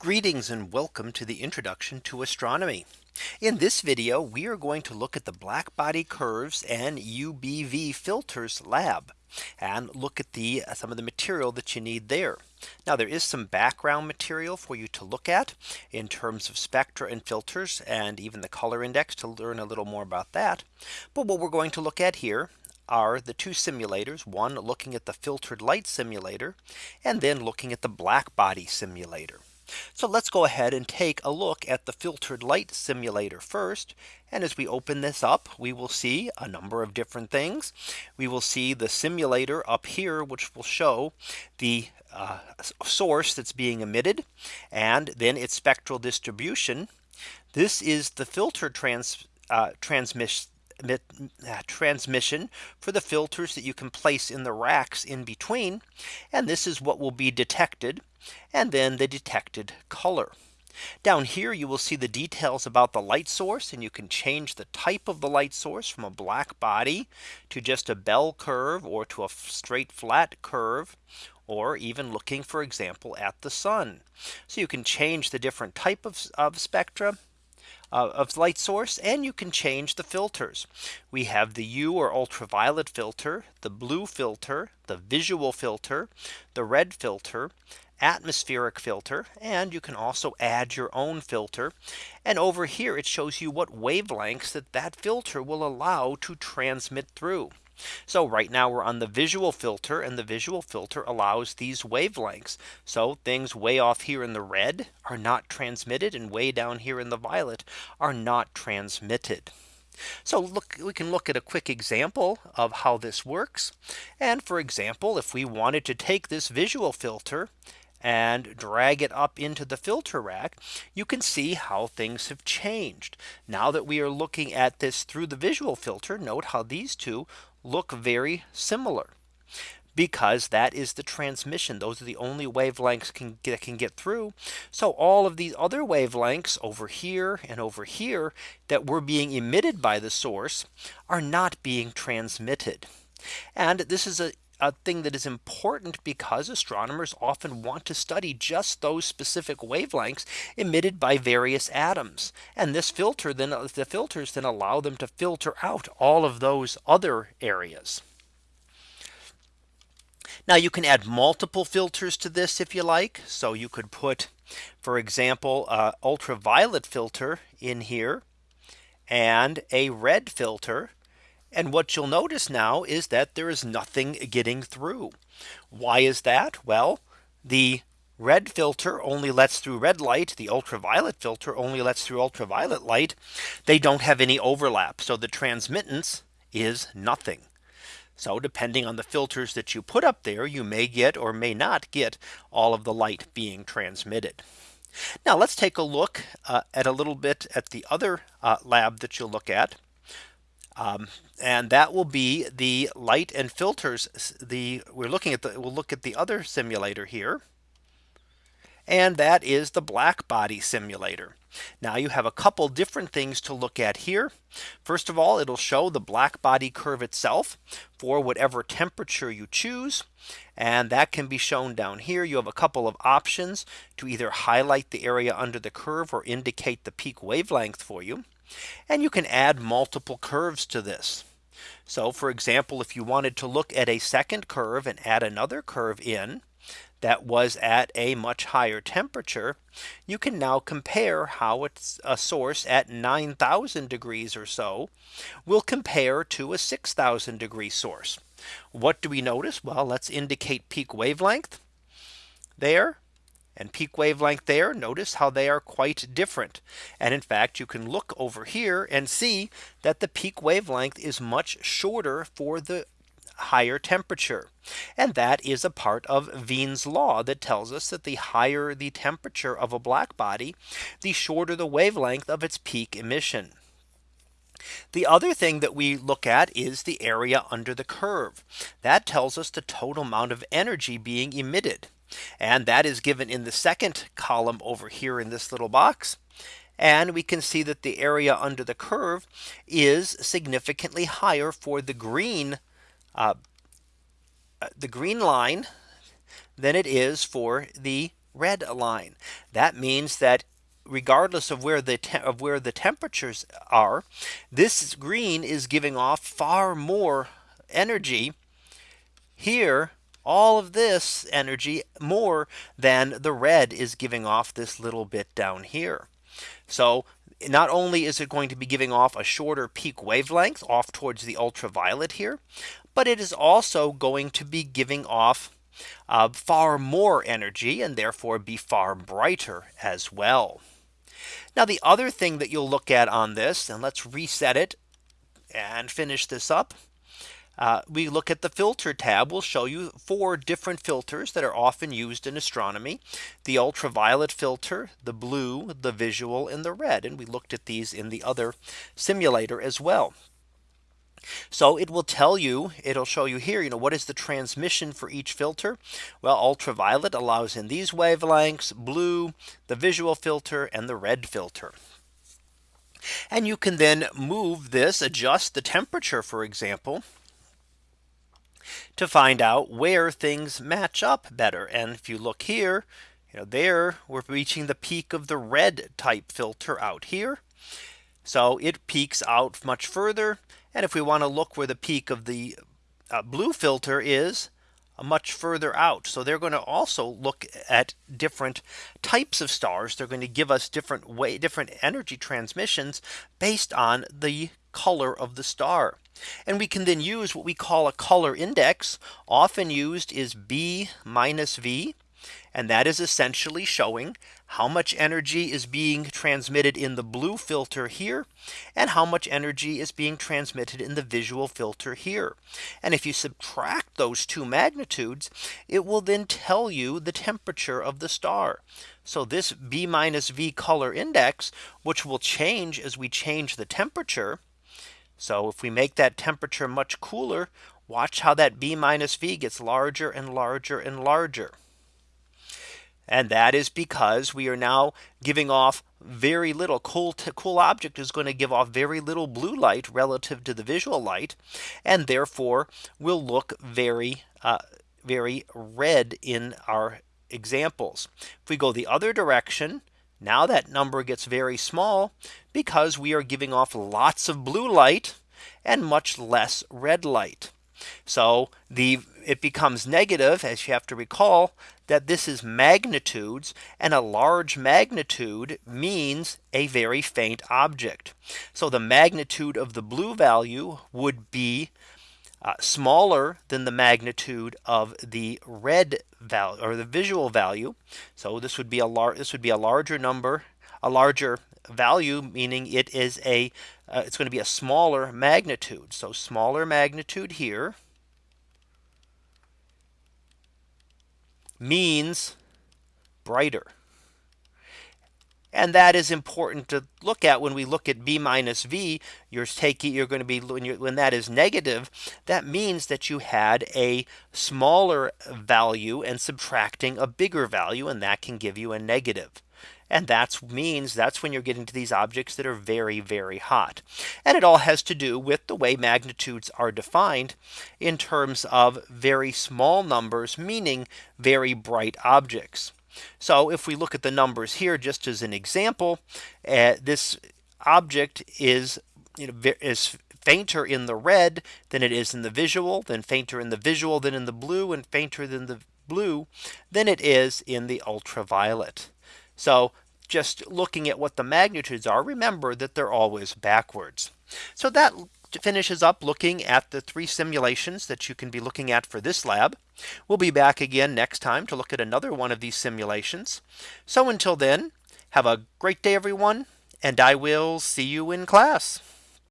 Greetings and welcome to the introduction to astronomy. In this video, we are going to look at the black body curves and UBV filters lab and look at the uh, some of the material that you need there. Now there is some background material for you to look at in terms of spectra and filters and even the color index to learn a little more about that. But what we're going to look at here are the two simulators one looking at the filtered light simulator and then looking at the black body simulator. So let's go ahead and take a look at the filtered light simulator first. And as we open this up, we will see a number of different things. We will see the simulator up here, which will show the uh, source that's being emitted and then its spectral distribution. This is the filter trans uh, transmission uh, transmission for the filters that you can place in the racks in between. And this is what will be detected and then the detected color. Down here you will see the details about the light source and you can change the type of the light source from a black body to just a bell curve or to a straight flat curve or even looking for example at the sun. So you can change the different type of, of spectra uh, of light source and you can change the filters. We have the U or ultraviolet filter, the blue filter, the visual filter, the red filter, atmospheric filter and you can also add your own filter and over here it shows you what wavelengths that that filter will allow to transmit through so right now we're on the visual filter and the visual filter allows these wavelengths. So things way off here in the red are not transmitted and way down here in the violet are not transmitted. So look, we can look at a quick example of how this works. And for example, if we wanted to take this visual filter and drag it up into the filter rack, you can see how things have changed. Now that we are looking at this through the visual filter, note how these two look very similar because that is the transmission. Those are the only wavelengths can get, can get through. So all of these other wavelengths over here and over here that were being emitted by the source are not being transmitted. And this is a a thing that is important because astronomers often want to study just those specific wavelengths emitted by various atoms. And this filter then the filters then allow them to filter out all of those other areas. Now you can add multiple filters to this if you like. So you could put, for example, uh, ultraviolet filter in here and a red filter and what you'll notice now is that there is nothing getting through. Why is that? Well, the red filter only lets through red light. The ultraviolet filter only lets through ultraviolet light. They don't have any overlap. So the transmittance is nothing. So depending on the filters that you put up there, you may get or may not get all of the light being transmitted. Now let's take a look uh, at a little bit at the other uh, lab that you'll look at. Um, and that will be the light and filters the we're looking at the we'll look at the other simulator here and that is the black body simulator. Now you have a couple different things to look at here. First of all, it'll show the black body curve itself for whatever temperature you choose. And that can be shown down here. You have a couple of options to either highlight the area under the curve or indicate the peak wavelength for you. And you can add multiple curves to this. So for example, if you wanted to look at a second curve and add another curve in that was at a much higher temperature, you can now compare how it's a source at 9000 degrees or so will compare to a 6000 degree source. What do we notice? Well, let's indicate peak wavelength there and peak wavelength there. Notice how they are quite different. And in fact, you can look over here and see that the peak wavelength is much shorter for the higher temperature. And that is a part of Wien's law that tells us that the higher the temperature of a black body, the shorter the wavelength of its peak emission. The other thing that we look at is the area under the curve. That tells us the total amount of energy being emitted. And that is given in the second column over here in this little box. And we can see that the area under the curve is significantly higher for the green uh, the green line than it is for the red line. That means that regardless of where the of where the temperatures are, this green is giving off far more energy here all of this energy more than the red is giving off this little bit down here. So not only is it going to be giving off a shorter peak wavelength off towards the ultraviolet here, but it is also going to be giving off uh, far more energy and therefore be far brighter as well. Now the other thing that you'll look at on this and let's reset it and finish this up. Uh, we look at the filter tab We'll show you four different filters that are often used in astronomy. The ultraviolet filter, the blue, the visual and the red. And we looked at these in the other simulator as well. So it will tell you it'll show you here you know what is the transmission for each filter well ultraviolet allows in these wavelengths blue the visual filter and the red filter and you can then move this adjust the temperature for example to find out where things match up better and if you look here you know there we're reaching the peak of the red type filter out here so it peaks out much further and if we want to look where the peak of the uh, blue filter is uh, much further out. So they're going to also look at different types of stars. They're going to give us different way different energy transmissions based on the color of the star. And we can then use what we call a color index often used is B minus V. And that is essentially showing how much energy is being transmitted in the blue filter here and how much energy is being transmitted in the visual filter here. And if you subtract those two magnitudes, it will then tell you the temperature of the star. So this B minus V color index, which will change as we change the temperature. So if we make that temperature much cooler, watch how that B minus V gets larger and larger and larger. And that is because we are now giving off very little cool to cool object is going to give off very little blue light relative to the visual light and therefore will look very uh, very red in our examples. If we go the other direction now that number gets very small because we are giving off lots of blue light and much less red light. So the it becomes negative as you have to recall that this is magnitudes and a large magnitude means a very faint object. So the magnitude of the blue value would be uh, smaller than the magnitude of the red value or the visual value. So this would be a large this would be a larger number a larger value meaning it is a uh, it's going to be a smaller magnitude. So smaller magnitude here means brighter. And that is important to look at when we look at B minus V, you're taking you're going to be when, when that is negative, that means that you had a smaller value and subtracting a bigger value, and that can give you a negative. And that means that's when you're getting to these objects that are very, very hot. And it all has to do with the way magnitudes are defined in terms of very small numbers, meaning very bright objects. So if we look at the numbers here, just as an example, uh, this object is you know, is fainter in the red than it is in the visual, then fainter in the visual than in the blue and fainter than the blue than it is in the ultraviolet. So just looking at what the magnitudes are, remember that they're always backwards. So that finishes up looking at the three simulations that you can be looking at for this lab. We'll be back again next time to look at another one of these simulations. So until then, have a great day, everyone, and I will see you in class.